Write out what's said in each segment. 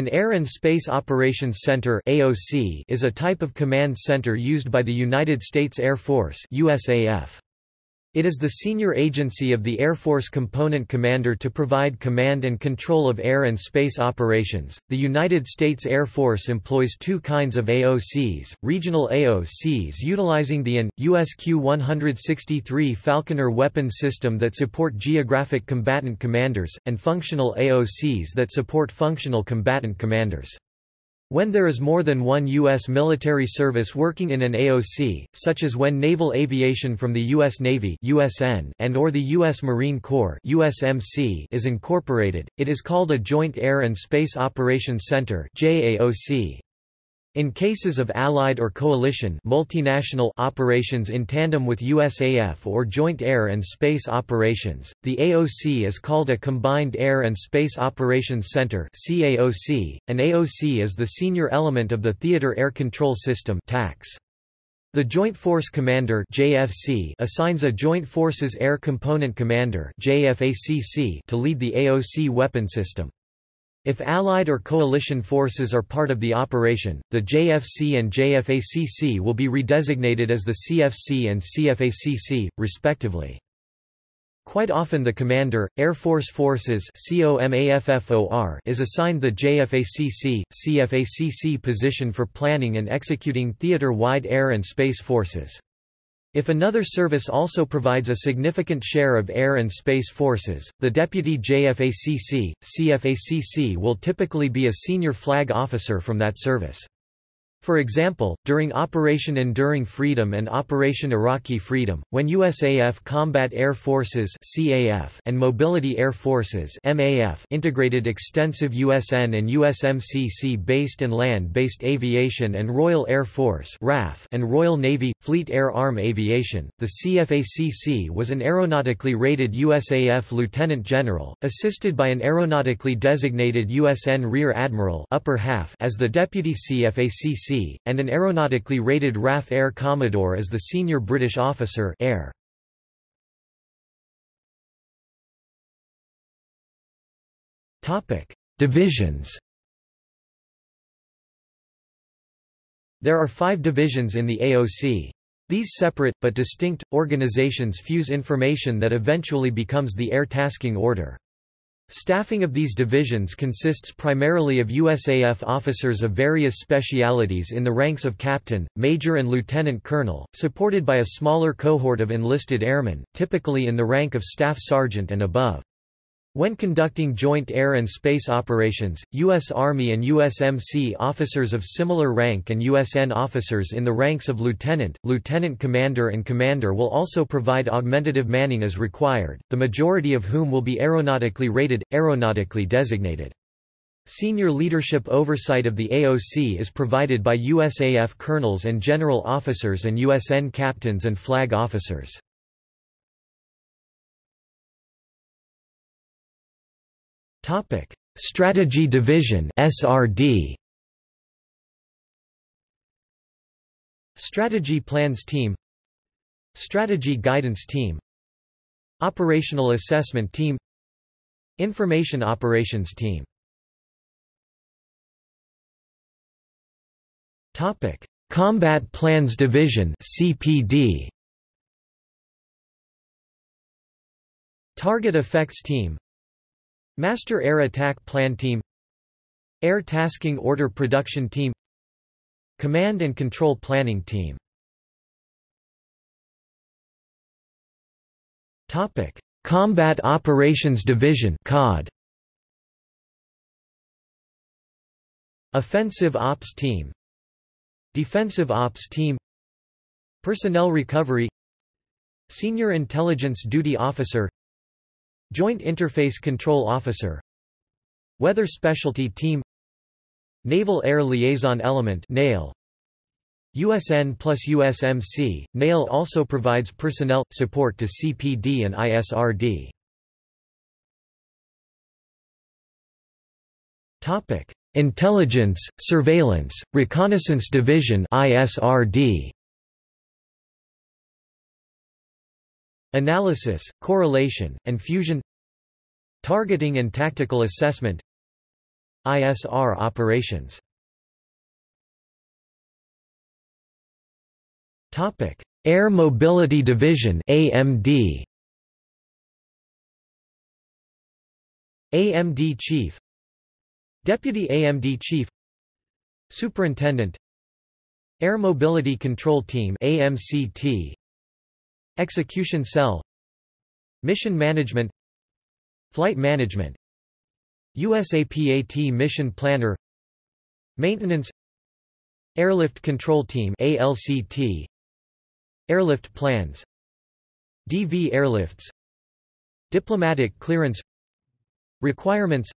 An Air and Space Operations Center (AOC) is a type of command center used by the United States Air Force (USAF). It is the senior agency of the Air Force component commander to provide command and control of air and space operations. The United States Air Force employs two kinds of AOCs regional AOCs utilizing the AN, USQ 163 Falconer weapon system that support geographic combatant commanders, and functional AOCs that support functional combatant commanders. When there is more than one U.S. military service working in an AOC, such as when naval aviation from the U.S. Navy USN and or the U.S. Marine Corps USMC is incorporated, it is called a Joint Air and Space Operations Center JAOC. In cases of Allied or coalition multinational operations in tandem with USAF or joint air and space operations, the AOC is called a Combined Air and Space Operations Center CAOC. .An AOC is the senior element of the Theater Air Control System TACS. The Joint Force Commander JFC assigns a Joint Forces Air Component Commander JFACC to lead the AOC weapon system. If Allied or coalition forces are part of the operation, the JFC and JFACC will be redesignated as the CFC and CFACC, respectively. Quite often the commander, Air Force Forces is assigned the JFACC, CFACC position for planning and executing theater-wide air and space forces. If another service also provides a significant share of air and space forces, the deputy JFACC, CFACC will typically be a senior flag officer from that service. For example, during Operation Enduring Freedom and Operation Iraqi Freedom, when USAF Combat Air Forces (CAF) and Mobility Air Forces (MAF) integrated extensive USN and USMC-based and land-based aviation and Royal Air Force (RAF) and Royal Navy, Fleet Air Arm Aviation, the CFACC was an aeronautically rated USAF Lieutenant General, assisted by an aeronautically designated USN Rear Admiral upper half as the Deputy CFACC and an aeronautically rated RAF Air Commodore as the senior British officer Air. Divisions There are five divisions in the AOC. These separate, but distinct, organizations fuse information that eventually becomes the Air Tasking Order. Staffing of these divisions consists primarily of USAF officers of various specialities in the ranks of captain, major and lieutenant colonel, supported by a smaller cohort of enlisted airmen, typically in the rank of staff sergeant and above. When conducting joint air and space operations, U.S. Army and USMC officers of similar rank and USN officers in the ranks of lieutenant, lieutenant commander and commander will also provide augmentative manning as required, the majority of whom will be aeronautically rated, aeronautically designated. Senior leadership oversight of the AOC is provided by USAF colonels and general officers and USN captains and flag officers. Topic: Strategy Division (SRD). Strategy Plans Team. Strategy Guidance Team. Operational Assessment Team. Information Operations Team. Topic: Combat Plans Division (CPD). Target Effects Team Master Air Attack Plan Team Air Tasking Order Production Team Command and Control Planning Team Topic: Combat Operations Division (COD). Offensive Ops Team Defensive Ops Team Personnel Recovery Senior Intelligence Duty Officer Joint Interface Control Officer Weather Specialty Team Naval Air Liaison Element NAIL USN plus USMC, NAIL also provides personnel, support to CPD and ISRD. Intelligence, Surveillance, Reconnaissance Division ISRD. Analysis, correlation, and fusion Targeting and tactical assessment ISR operations Air Mobility Division (AMD). AMD Chief Deputy AMD Chief Superintendent Air Mobility Control Team AMCT Execution Cell Mission Management Flight Management USAPAT Mission Planner Maintenance Airlift Control Team ALCT Airlift plans DV airlifts Diplomatic clearance Requirements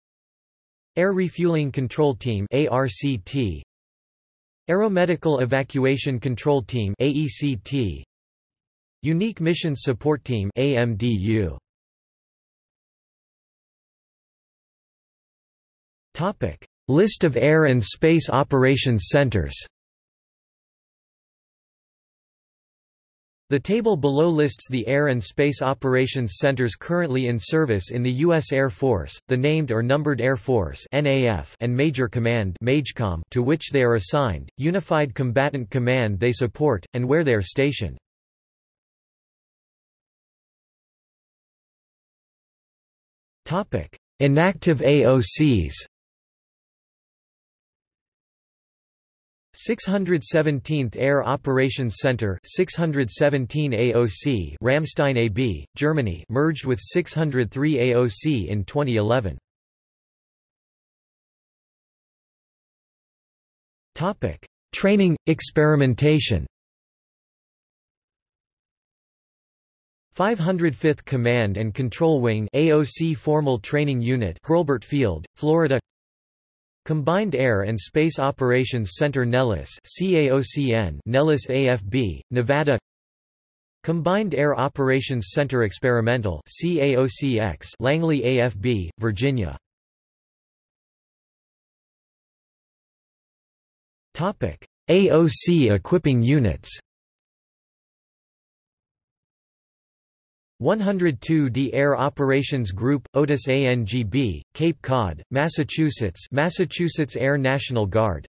Air Refueling Control Team ARCT Aeromedical Evacuation Control Team AECT Unique Missions Support Team AMDU Topic List of Air and Space Operations Centers The table below lists the Air and Space Operations Centers currently in service in the U.S. Air Force, the Named or Numbered Air Force (NAF) and Major Command to which they are assigned, Unified Combatant Command they support, and where they are stationed. Inactive AOCs 617th Air Operations Center 617 AOC Ramstein AB, Germany merged with 603 AOC in 2011. Topic: Training experimentation 505th Command and Control Wing AOC Formal Training Unit Hurlburt Field, Florida. Combined Air and Space Operations Center Nellis CAOCN Nellis AFB, Nevada. Combined Air Operations Center Experimental CAOCX Langley AFB, Virginia. AOC equipping units 102d Air Operations Group, Otis ANGB, Cape Cod, Massachusetts Massachusetts Air National Guard.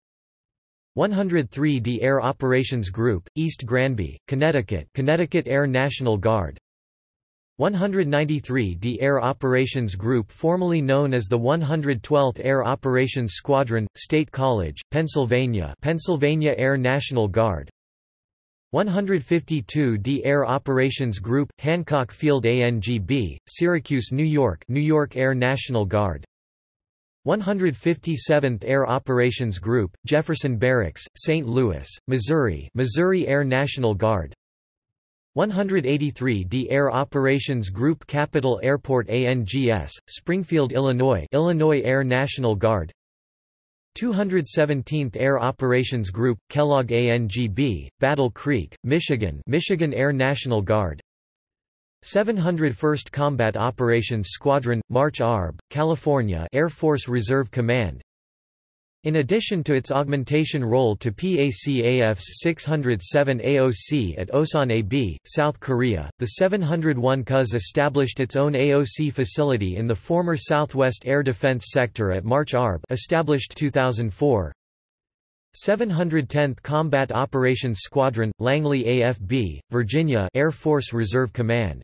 103d Air Operations Group, East Granby, Connecticut Connecticut Air National Guard. 193d Air Operations Group formerly known as the 112th Air Operations Squadron, State College, Pennsylvania Pennsylvania Air National Guard 152d Air Operations Group, Hancock Field ANGB, Syracuse, New York New York Air National Guard 157th Air Operations Group, Jefferson Barracks, St. Louis, Missouri Missouri Air National Guard 183d Air Operations Group Capital Airport ANGS, Springfield, Illinois Illinois Air National Guard 217th Air Operations Group, Kellogg ANGB, Battle Creek, Michigan Michigan Air National Guard. 701st Combat Operations Squadron, March Arb, California Air Force Reserve Command in addition to its augmentation role to PACAF's 607 AOC at Osan AB, South Korea, the 701 CUS established its own AOC facility in the former Southwest Air Defense Sector at March Arb established 2004. 710th Combat Operations Squadron, Langley AFB, Virginia Air Force Reserve Command.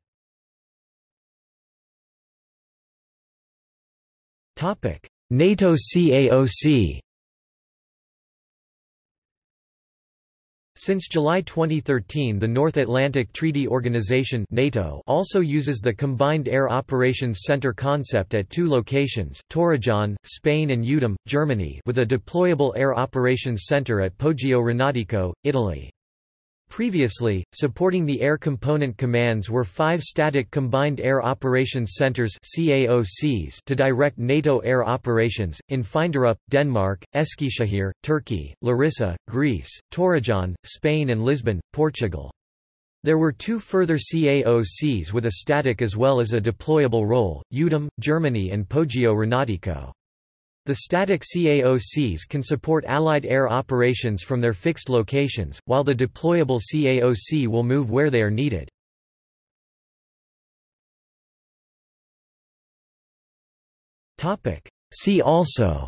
NATO CAOC Since July 2013 the North Atlantic Treaty Organization NATO also uses the Combined Air Operations Center concept at two locations, Torrejon, Spain and Uedem, Germany with a deployable Air Operations Center at Poggio Renatico, Italy. Previously, supporting the Air Component Commands were five static Combined Air Operations Centers to direct NATO air operations, in Finderup, Denmark, Eskişehir, Turkey, Larissa, Greece, Torrejon, Spain and Lisbon, Portugal. There were two further CAOCs with a static as well as a deployable role, Uedem, Germany and Poggio Renatico. The static CAOCs can support Allied air operations from their fixed locations, while the deployable CAOC will move where they are needed. See also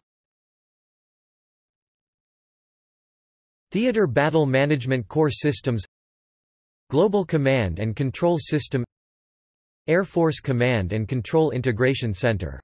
Theater Battle Management Core Systems Global Command and Control System Air Force Command and Control Integration Center